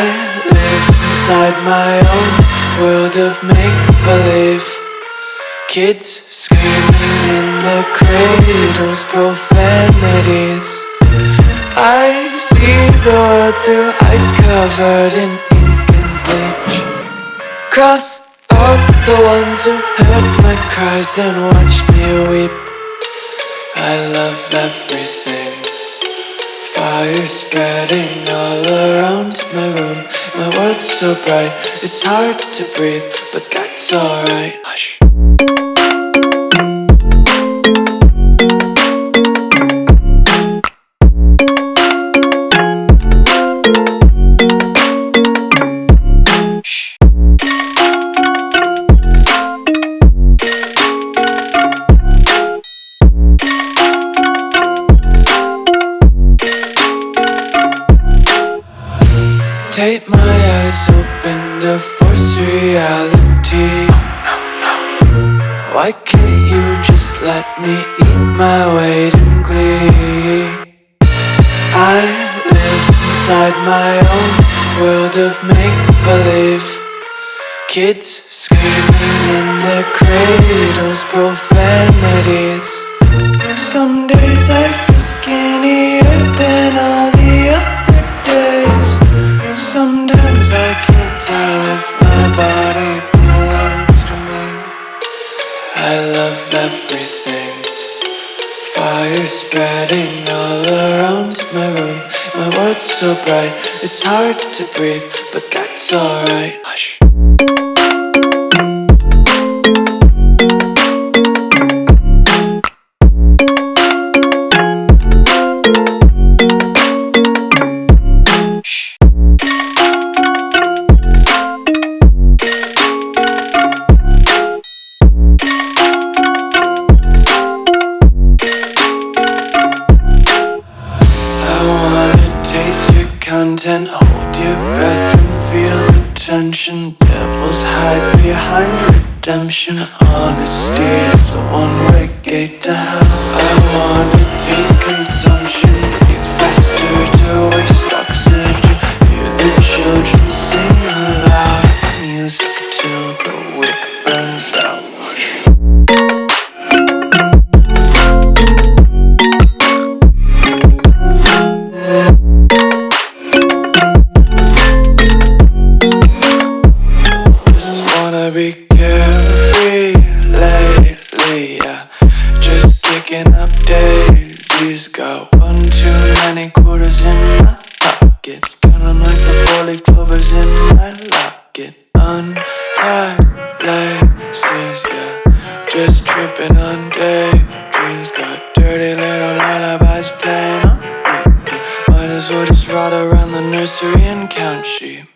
inside my own world of make-believe. Kids screaming in the cradles, profanities. I see the world through ice covered in ink and bleach. Cross out the ones who heard my cries and watched me weep. I love everything Fire spreading all around my room. My world's so bright, it's hard to breathe But that's alright Take my eyes open to force reality. Why can't you just let me eat my weight in glee? I live inside my own world of make-believe. Kids screaming in their cradles, profanities everything. Fire spreading all around my room. My world's so bright, it's hard to breathe But that's alright content Hold your breath and feel the tension. Devils hide behind redemption. Honesty is a one-way gate to hell. I wanna taste consumption Just tripping on daydreams Got dirty little lullabies playing on repeat. Might as well just ride around the nursery and count sheep